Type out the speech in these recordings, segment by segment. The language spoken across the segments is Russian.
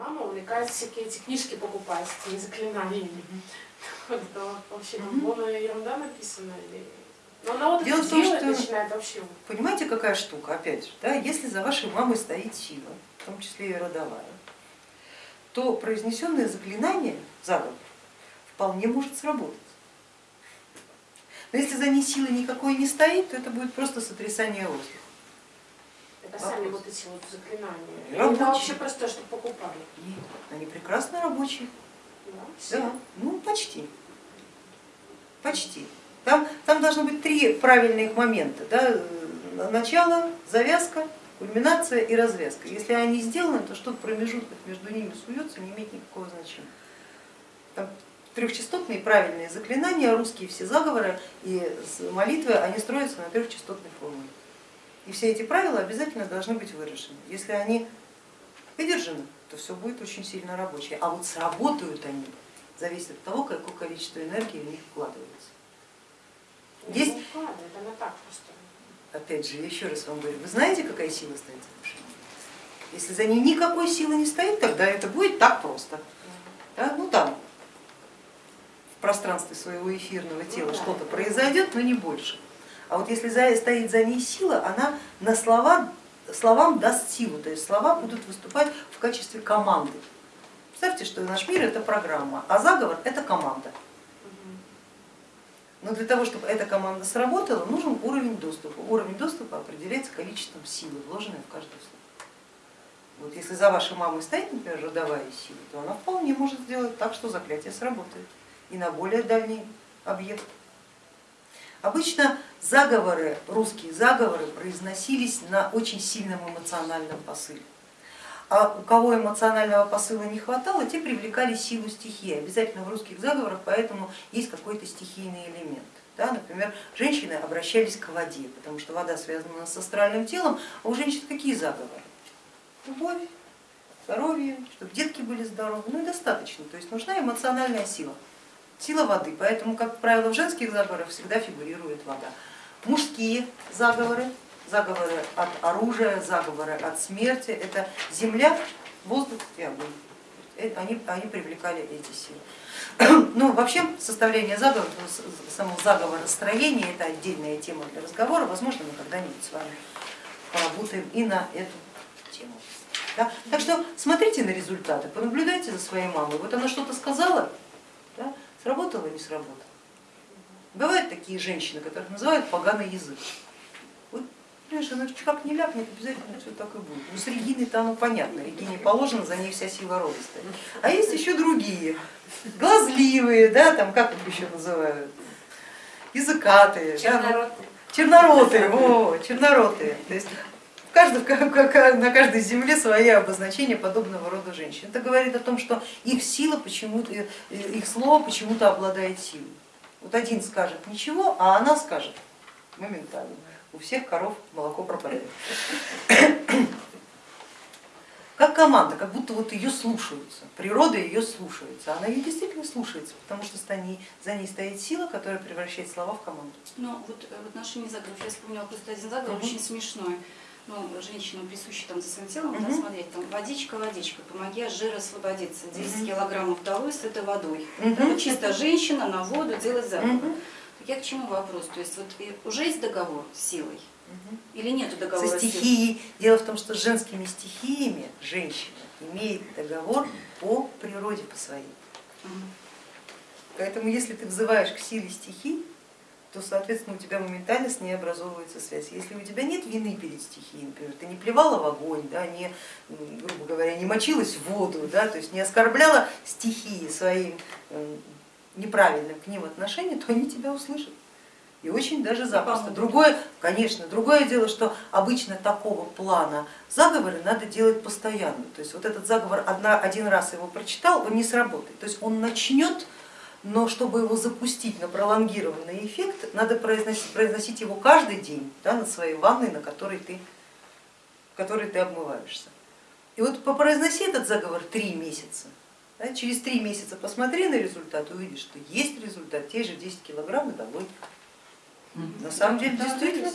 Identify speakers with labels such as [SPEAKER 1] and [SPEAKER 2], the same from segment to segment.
[SPEAKER 1] Мама увлекается всякие эти книжки покупать. Вот это вообще там полная ерунда написана. Но она вот
[SPEAKER 2] Дело в том,
[SPEAKER 1] делает,
[SPEAKER 2] что-
[SPEAKER 1] начинает вообще.
[SPEAKER 2] Понимаете, какая штука, опять же, да, если за вашей мамой стоит сила, в том числе и родовая, то произнесенное заклинание, заговор, вполне может сработать. Но если за ней силы никакой не стоит, то это будет просто сотрясание воздуха.
[SPEAKER 1] Сами вот эти вот заклинания.
[SPEAKER 2] Рабочие.
[SPEAKER 1] Это вообще просто, что покупали.
[SPEAKER 2] Нет, они прекрасно рабочие.
[SPEAKER 1] Да, все.
[SPEAKER 2] Да, ну почти. Почти. Там, там должно быть три правильных момента. Да? э, Начало, завязка, кульминация и развязка. Если они сделаны, то что-то в промежутках между ними суется, не имеет никакого значения. Там трехчастотные правильные заклинания, русские все заговоры и молитвы, они строятся на трехчастотной формуле. И все эти правила обязательно должны быть выражены. Если они выдержаны, то все будет очень сильно рабочее. А вот сработают они, зависит от того, какое количество энергии в них вкладывается. Есть-
[SPEAKER 1] Ну, так просто.
[SPEAKER 2] Опять же, я еще раз вам говорю, вы знаете, какая сила стоит за мамой? Если за ней никакой силы не стоит, тогда это будет так просто. Да? Ну там, в пространстве своего эфирного тела
[SPEAKER 1] Ну
[SPEAKER 2] что-то произойдет, но не больше. А вот если за- стоит за ней сила, она на слова, словам даст силу, то есть слова будут выступать в качестве команды. Представьте, что наш мир это программа, а заговор это команда. Но для того, чтобы эта команда сработала, нужен уровень доступа. Уровень доступа определяется количеством силы, вложенной в каждое слово. Вот если за вашей мамой стоит, например, родовая сила, то она вполне может сделать так, что заклятие сработает и на более дальний объект. Обычно заговоры, русские заговоры произносились на очень сильном эмоциональном посыле. А у кого эмоционального посыла не хватало, те привлекали силу стихии. Обязательно в русских заговорах поэтому есть какой-то стихийный элемент. Да, например, женщины обращались к воде, потому что вода связана с астральным телом, а у женщин какие заговоры? Любовь, здоровье, чтобы детки были здоровы, ну и достаточно, то есть нужна эмоциональная сила, сила воды, поэтому, как правило, в женских заговорах всегда фигурирует вода. Мужские заговоры, заговоры от оружия, заговоры от смерти, это земля, воздух и огонь. Э, Они, они привлекали эти силы. Ну, вообще составление заговора, с- само заговоростроение это отдельная тема для разговора, возможно, мы когда-нибудь с вами поработаем и на эту тему. Да? Так что смотрите на результаты, понаблюдайте за своей мамой. Вот она что-то сказала? Сработало или не сработало. Бывают такие женщины, которых называют поганый язык. Вот, понимаешь, она как не ляпнет, обязательно все так и будет. Ну, с Региной-то оно понятно, Регине положено, за ней вся сила рода стоит. А есть еще другие, глазливые, да, там как их еще называют, языкатые, да, ну,
[SPEAKER 1] Чернородные.
[SPEAKER 2] черноротые, во, черноротые. То есть каждом- на каждой земле свои обозначения подобного рода женщин. Это говорит о том, что их сила почему-то, э, их слово почему-то обладает силой. Вот один скажет ничего, а она скажет моментально. У всех коров молоко пропадает. Как команда, как будто вот ее слушаются, природа ее слушается, она ее действительно слушается, потому что за ней, за ней стоит сила, которая превращает слова в команду.
[SPEAKER 3] Ну, вот э, в отношении заговоров, я вспомнила просто один заговор,
[SPEAKER 2] Мгм.
[SPEAKER 3] очень смешной. Ну, женщинам присущи там за своим телом, да,
[SPEAKER 2] Мгм.
[SPEAKER 3] смотреть, там, водичка, водичка, помоги от жира освободиться, 10
[SPEAKER 2] Мгм.
[SPEAKER 3] килограммов долой с этой водой. Это вот чисто женщина на воду делать заговор.
[SPEAKER 2] Мгм.
[SPEAKER 3] Так я к чему вопрос? То есть вот уже есть договор с силой
[SPEAKER 2] Мгм.
[SPEAKER 3] или нету договора
[SPEAKER 2] Со стихией. Дело в том, что с женскими стихиями женщина имеет договор по природе по своей.
[SPEAKER 3] Мгм.
[SPEAKER 2] Поэтому если ты взываешь к силе стихий, то, соответственно, у тебя моментально с ней образовывается связь. Если у тебя нет вины перед стихией, например, ты не плевала в огонь, да, не, грубо говоря, не мочилась в воду, да, то есть не оскорбляла стихии своим м, неправильным к ним отношением, то они тебя услышат. И очень даже запросто. Другое, конечно, другое дело, что обычно такого плана заговоры надо делать постоянно. То есть вот этот заговор одна, один раз его прочитал, он не сработает. То есть он начнет, но чтобы его запустить на пролонгированный эффект, надо произносить, произносить его каждый день да, на своей ванной, на которой ты, в которой ты обмываешься. И вот попроизноси этот заговор три месяца. да, через три месяца посмотри на результат и увидишь, что есть результат, те же 10 килограмм и долой. На самом деле
[SPEAKER 3] Да,
[SPEAKER 2] действительно так.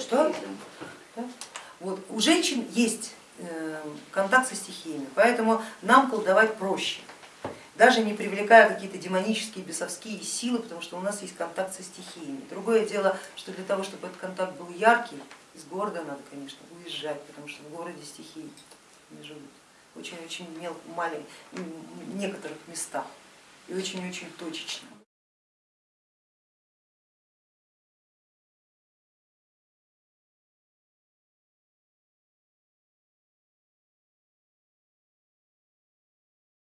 [SPEAKER 3] что
[SPEAKER 2] Да. Вот. У женщин есть э, контакт со стихиями, поэтому нам колдовать проще, даже не привлекая какие-то демонические, бесовские силы, потому что у нас есть контакт со стихиями. Другое дело, что для того, чтобы этот контакт был яркий, из города надо, конечно, уезжать, потому что в городе стихии не живут. Очень-очень маленьких, некоторых местах и очень-очень точечно.